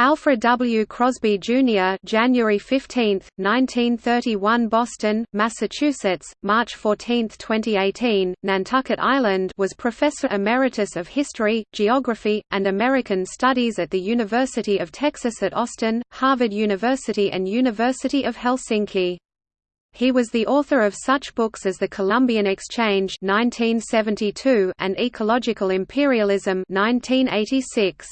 Alfred W. Crosby, Jr. January 15, 1931 Boston, Massachusetts, March 14, 2018, Nantucket Island was Professor Emeritus of History, Geography, and American Studies at the University of Texas at Austin, Harvard University and University of Helsinki. He was the author of such books as The Columbian Exchange 1972 and Ecological Imperialism 1986.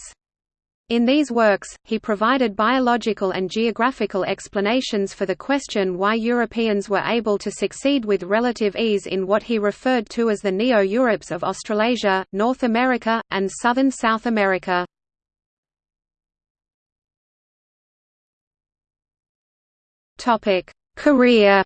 In these works, he provided biological and geographical explanations for the question why Europeans were able to succeed with relative ease in what he referred to as the Neo-Europes of Australasia, North America, and southern South America. Career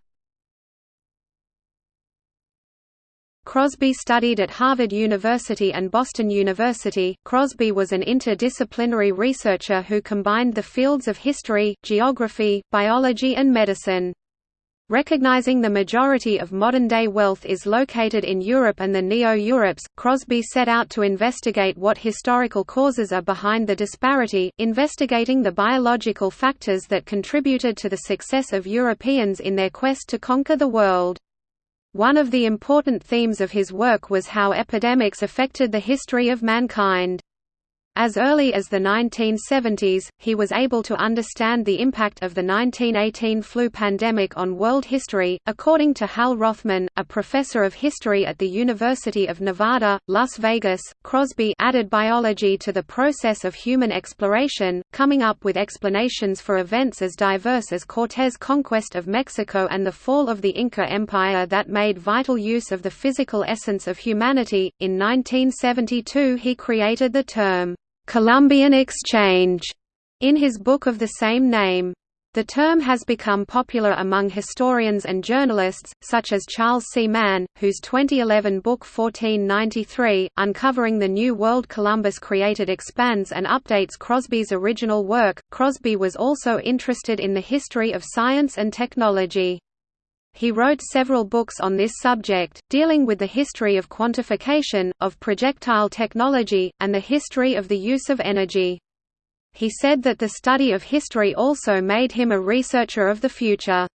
Crosby studied at Harvard University and Boston University. Crosby was an interdisciplinary researcher who combined the fields of history, geography, biology, and medicine. Recognizing the majority of modern-day wealth is located in Europe and the Neo-Europes, Crosby set out to investigate what historical causes are behind the disparity, investigating the biological factors that contributed to the success of Europeans in their quest to conquer the world. One of the important themes of his work was how epidemics affected the history of mankind. As early as the 1970s, he was able to understand the impact of the 1918 flu pandemic on world history. According to Hal Rothman, a professor of history at the University of Nevada, Las Vegas, Crosby added biology to the process of human exploration, coming up with explanations for events as diverse as Cortés' conquest of Mexico and the fall of the Inca Empire that made vital use of the physical essence of humanity. In 1972, he created the term Columbian Exchange in his book of the same name. The term has become popular among historians and journalists, such as Charles C. Mann, whose 2011 book 1493, Uncovering the New World Columbus created expands and updates Crosby's original work. Crosby was also interested in the history of science and technology. He wrote several books on this subject, dealing with the history of quantification, of projectile technology, and the history of the use of energy. He said that the study of history also made him a researcher of the future.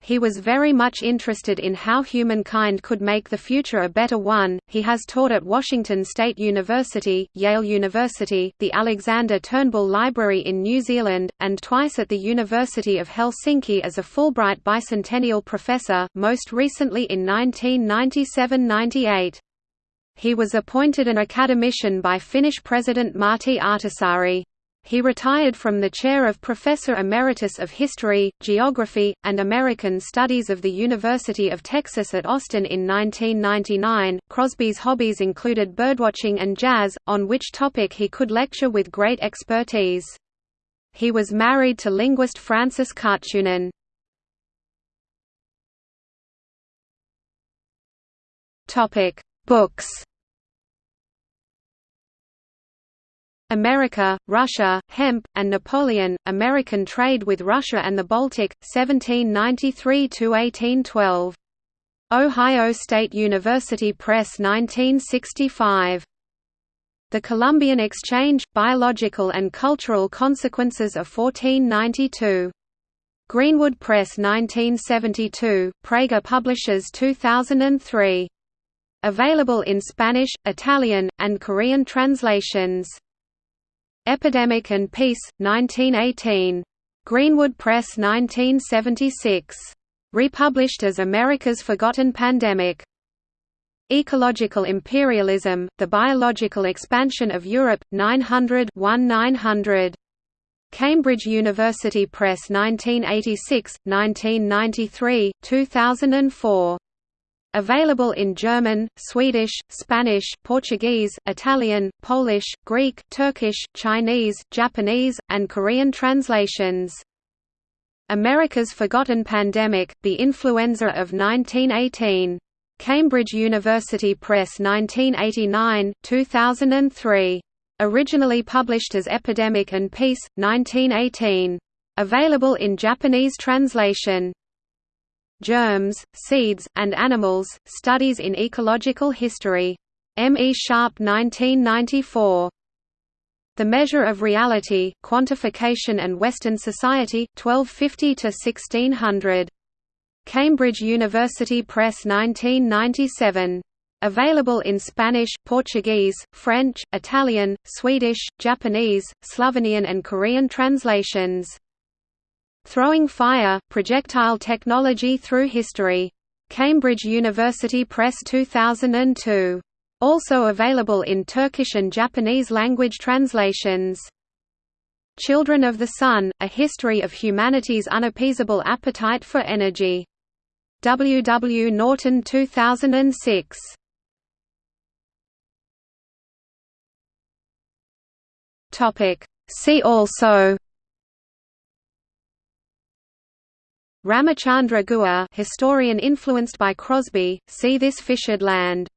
He was very much interested in how humankind could make the future a better one. He has taught at Washington State University, Yale University, the Alexander Turnbull Library in New Zealand, and twice at the University of Helsinki as a Fulbright bicentennial professor, most recently in 1997–98. He was appointed an academician by Finnish President Martti Ahtisaari. He retired from the chair of Professor Emeritus of History, Geography, and American Studies of the University of Texas at Austin in 1999. Crosby's hobbies included birdwatching and jazz, on which topic he could lecture with great expertise. He was married to linguist Frances Karttunen. Topic: Books America, Russia, Hemp, and Napoleon, American Trade with Russia and the Baltic, 1793–1812. Ohio State University Press 1965. The Columbian Exchange – Biological and Cultural Consequences of 1492. Greenwood Press 1972, Praeger Publishers 2003. Available in Spanish, Italian, and Korean translations. Epidemic and Peace, 1918. Greenwood Press 1976. Republished as America's Forgotten Pandemic. Ecological Imperialism, The Biological Expansion of Europe, 900 1900. Cambridge University Press 1986, 1993, 2004. Available in German, Swedish, Spanish, Portuguese, Italian, Polish, Greek, Turkish, Chinese, Japanese, and Korean translations. America's Forgotten Pandemic, The Influenza of 1918. Cambridge University Press 1989, 2003. Originally published as Epidemic and Peace, 1918. Available in Japanese translation. Germs, Seeds, and Animals, Studies in Ecological History. M. E. Sharpe 1994. The Measure of Reality, Quantification and Western Society, 1250–1600. Cambridge University Press 1997. Available in Spanish, Portuguese, French, Italian, Swedish, Japanese, Slovenian and Korean translations. Throwing Fire, Projectile Technology Through History. Cambridge University Press 2002. Also available in Turkish and Japanese language translations. Children of the Sun, A History of Humanity's Unappeasable Appetite for Energy. W. W. Norton 2006. See also Ramachandra Guha historian influenced by Crosby, see this fissured land